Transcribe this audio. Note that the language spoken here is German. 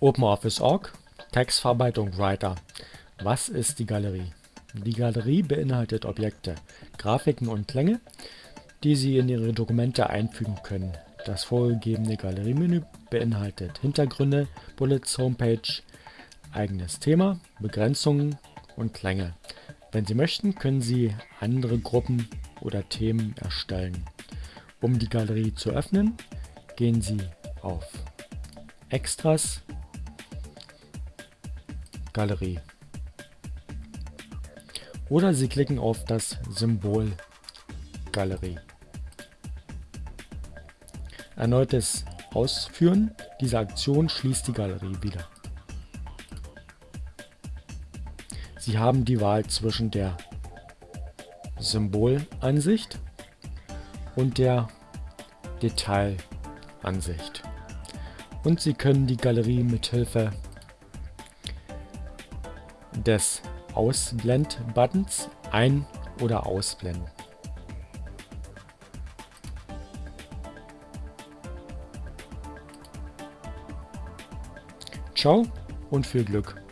OpenOffice.org Textverarbeitung Writer Was ist die Galerie? Die Galerie beinhaltet Objekte, Grafiken und Klänge, die Sie in Ihre Dokumente einfügen können. Das vorgegebene Galeriemenü beinhaltet Hintergründe, Bullets, Homepage, eigenes Thema, Begrenzungen und Klänge. Wenn Sie möchten, können Sie andere Gruppen oder Themen erstellen. Um die Galerie zu öffnen, gehen Sie auf Extras Galerie. Oder Sie klicken auf das Symbol Galerie. Erneutes Ausführen dieser Aktion schließt die Galerie wieder. Sie haben die Wahl zwischen der Symbolansicht und der Detailansicht. Und Sie können die Galerie mithilfe des Ausblend-Buttons ein- oder ausblenden. Ciao und viel Glück!